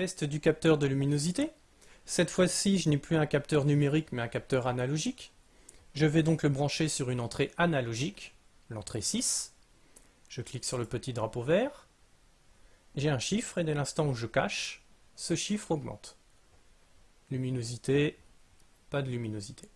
Du capteur de luminosité. Cette fois-ci, je n'ai plus un capteur numérique, mais un capteur analogique. Je vais donc le brancher sur une entrée analogique, l'entrée 6. Je clique sur le petit drapeau vert. J'ai un chiffre, et dès l'instant où je cache, ce chiffre augmente. Luminosité, pas de luminosité.